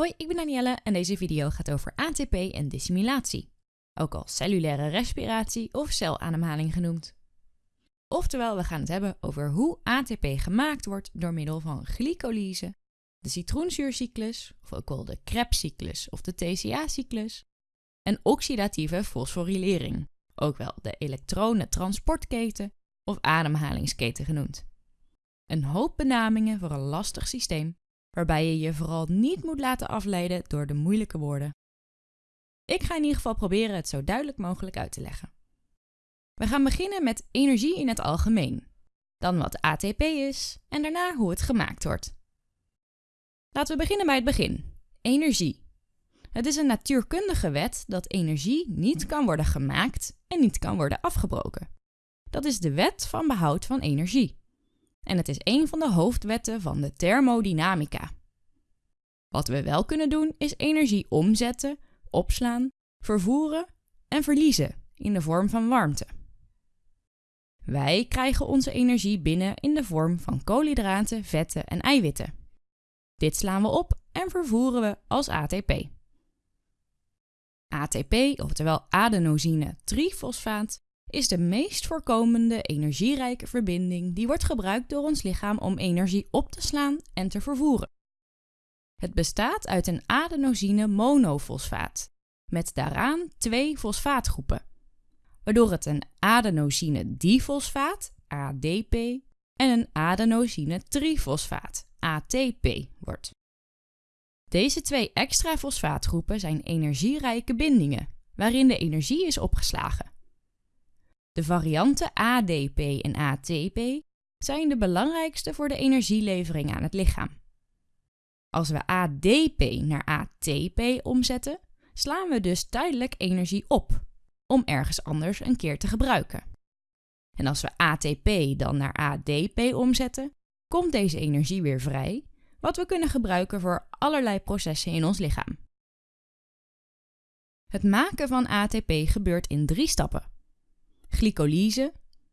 Hoi, ik ben Danielle en deze video gaat over ATP en dissimulatie, ook al cellulaire respiratie of celademhaling genoemd. Oftewel, we gaan het hebben over hoe ATP gemaakt wordt door middel van glycolyse, de citroenzuurcyclus, of ook wel de Krebscyclus of de TCA-cyclus, en oxidatieve fosforilering, ook wel de elektronentransportketen of ademhalingsketen genoemd. Een hoop benamingen voor een lastig systeem waarbij je je vooral niet moet laten afleiden door de moeilijke woorden. Ik ga in ieder geval proberen het zo duidelijk mogelijk uit te leggen. We gaan beginnen met energie in het algemeen, dan wat ATP is en daarna hoe het gemaakt wordt. Laten we beginnen bij het begin. Energie. Het is een natuurkundige wet dat energie niet kan worden gemaakt en niet kan worden afgebroken. Dat is de wet van behoud van energie en het is een van de hoofdwetten van de thermodynamica. Wat we wel kunnen doen is energie omzetten, opslaan, vervoeren en verliezen in de vorm van warmte. Wij krijgen onze energie binnen in de vorm van koolhydraten, vetten en eiwitten. Dit slaan we op en vervoeren we als ATP. ATP, oftewel adenosine trifosfaat, is de meest voorkomende energierijke verbinding die wordt gebruikt door ons lichaam om energie op te slaan en te vervoeren. Het bestaat uit een adenosine monofosfaat met daaraan twee fosfaatgroepen, waardoor het een adenosine difosfaat ADP en een adenosine trifosfaat ATP wordt. Deze twee extra fosfaatgroepen zijn energierijke bindingen, waarin de energie is opgeslagen. De varianten ADP en ATP zijn de belangrijkste voor de energielevering aan het lichaam. Als we ADP naar ATP omzetten, slaan we dus tijdelijk energie op om ergens anders een keer te gebruiken. En als we ATP dan naar ADP omzetten, komt deze energie weer vrij, wat we kunnen gebruiken voor allerlei processen in ons lichaam. Het maken van ATP gebeurt in drie stappen glycolyse,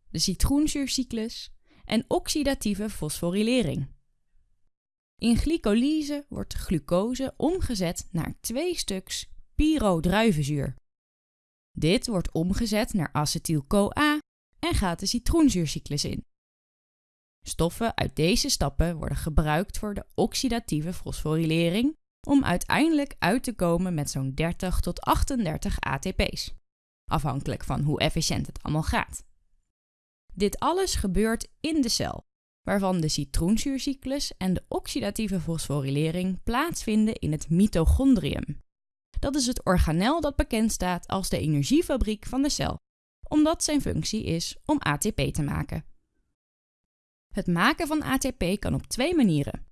de citroenzuurcyclus en oxidatieve fosforilering. In glycolyse wordt glucose omgezet naar twee stuks pyrodruivenzuur. Dit wordt omgezet naar acetyl-CoA en gaat de citroenzuurcyclus in. Stoffen uit deze stappen worden gebruikt voor de oxidatieve fosforilering om uiteindelijk uit te komen met zo'n 30 tot 38 ATP's afhankelijk van hoe efficiënt het allemaal gaat. Dit alles gebeurt in de cel, waarvan de citroenzuurcyclus en de oxidatieve fosforilering plaatsvinden in het mitochondrium. Dat is het organel dat bekend staat als de energiefabriek van de cel, omdat zijn functie is om ATP te maken. Het maken van ATP kan op twee manieren.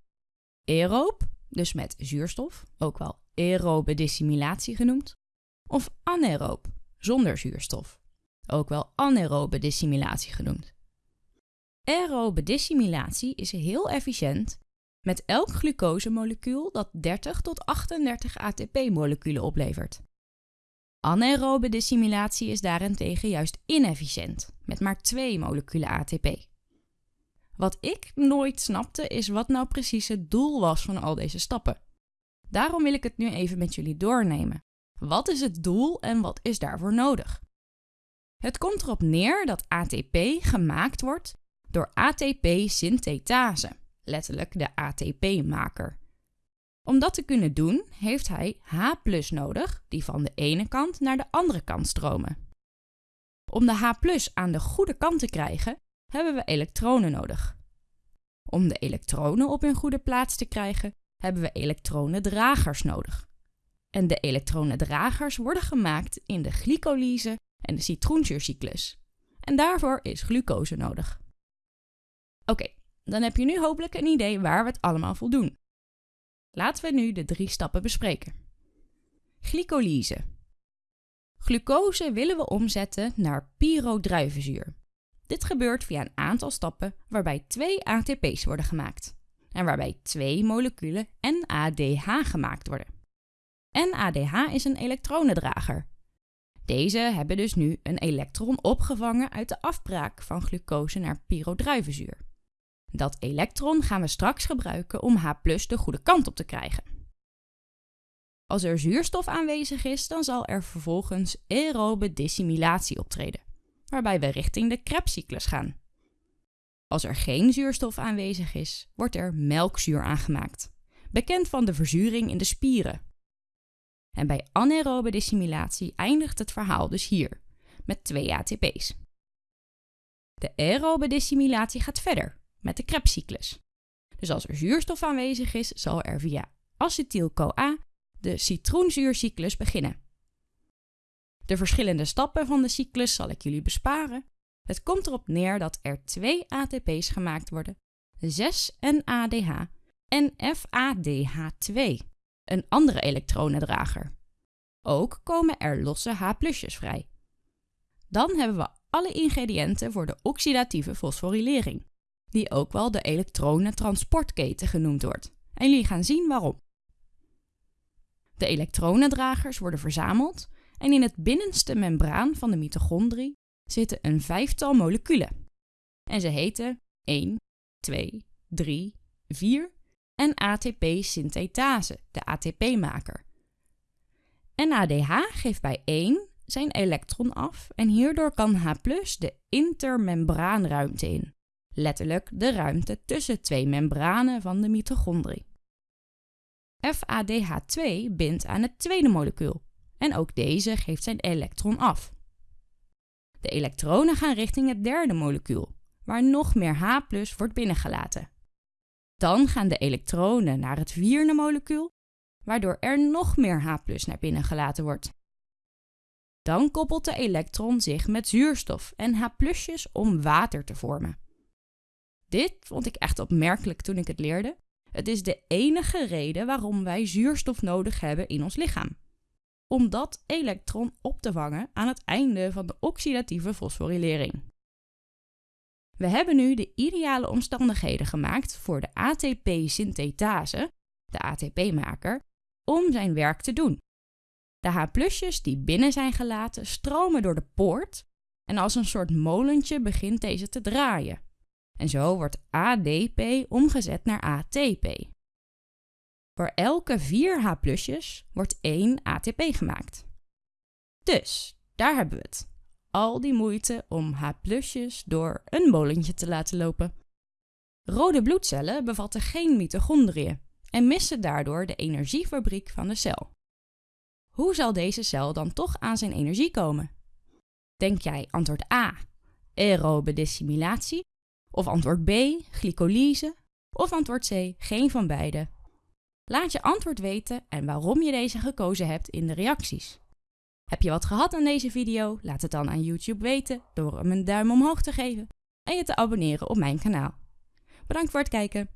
Aeroob, dus met zuurstof, ook wel aerobe dissimulatie genoemd, of anaeroob, zonder zuurstof, ook wel anaerobe dissimilatie genoemd. Aerobe dissimilatie is heel efficiënt met elk glucosemolecuul dat 30 tot 38 ATP-moleculen oplevert. Anaerobe dissimilatie is daarentegen juist inefficiënt, met maar 2 moleculen ATP. Wat ik nooit snapte is wat nou precies het doel was van al deze stappen. Daarom wil ik het nu even met jullie doornemen. Wat is het doel en wat is daarvoor nodig? Het komt erop neer dat ATP gemaakt wordt door ATP-synthetase, letterlijk de ATP-maker. Om dat te kunnen doen, heeft hij H nodig, die van de ene kant naar de andere kant stromen. Om de H aan de goede kant te krijgen, hebben we elektronen nodig. Om de elektronen op hun goede plaats te krijgen, hebben we elektronendragers nodig. En de elektronendragers worden gemaakt in de glycolyse en de citroenzuurcyclus. En daarvoor is glucose nodig. Oké, dan heb je nu hopelijk een idee waar we het allemaal voor doen. Laten we nu de drie stappen bespreken. Glycolyse. Glucose willen we omzetten naar pyrodruivenzuur. Dit gebeurt via een aantal stappen waarbij twee ATP's worden gemaakt en waarbij twee moleculen NADH gemaakt worden. NADH is een elektronendrager. Deze hebben dus nu een elektron opgevangen uit de afbraak van glucose naar pyrodruivenzuur. Dat elektron gaan we straks gebruiken om H de goede kant op te krijgen. Als er zuurstof aanwezig is, dan zal er vervolgens aerobe dissimilatie optreden, waarbij we richting de Krebscyclus gaan. Als er geen zuurstof aanwezig is, wordt er melkzuur aangemaakt, bekend van de verzuring in de spieren. En bij anaerobe dissimilatie eindigt het verhaal dus hier, met twee ATP's. De aerobe dissimilatie gaat verder, met de Krebscyclus. Dus als er zuurstof aanwezig is, zal er via acetyl-CoA de citroenzuurcyclus beginnen. De verschillende stappen van de cyclus zal ik jullie besparen. Het komt erop neer dat er twee ATP's gemaakt worden, 6-NADH en FADH2, een andere elektronendrager. Ook komen er losse H-plusjes vrij. Dan hebben we alle ingrediënten voor de oxidatieve fosforilering, die ook wel de elektronentransportketen genoemd wordt. En jullie gaan zien waarom. De elektronendragers worden verzameld en in het binnenste membraan van de mitochondrie zitten een vijftal moleculen. En ze heten 1, 2, 3, 4 en ATP-synthetase, de ATP-maker. NADH geeft bij 1 zijn elektron af en hierdoor kan H de intermembraanruimte in. Letterlijk de ruimte tussen twee membranen van de mitochondrie. FADH2 bindt aan het tweede molecuul en ook deze geeft zijn elektron af. De elektronen gaan richting het derde molecuul, waar nog meer H wordt binnengelaten. Dan gaan de elektronen naar het vierde molecuul, waardoor er nog meer H naar binnen gelaten wordt. Dan koppelt de elektron zich met zuurstof en H om water te vormen. Dit vond ik echt opmerkelijk toen ik het leerde. Het is de enige reden waarom wij zuurstof nodig hebben in ons lichaam. Om dat elektron op te vangen aan het einde van de oxidatieve fosforilering. We hebben nu de ideale omstandigheden gemaakt voor de ATP-synthetase, de ATP-maker, om zijn werk te doen. De H-plusjes die binnen zijn gelaten stromen door de poort en als een soort molentje begint deze te draaien. En zo wordt ADP omgezet naar ATP. Voor elke 4 H-plusjes wordt 1 ATP gemaakt. Dus, daar hebben we het. Al die moeite om H-plusjes door een molentje te laten lopen. Rode bloedcellen bevatten geen mitochondriën en missen daardoor de energiefabriek van de cel. Hoe zal deze cel dan toch aan zijn energie komen? Denk jij antwoord A, aerobe dissimilatie? Of antwoord B, glycolyse? Of antwoord C, geen van beide? Laat je antwoord weten en waarom je deze gekozen hebt in de reacties. Heb je wat gehad aan deze video? Laat het dan aan YouTube weten door hem een duim omhoog te geven en je te abonneren op mijn kanaal. Bedankt voor het kijken.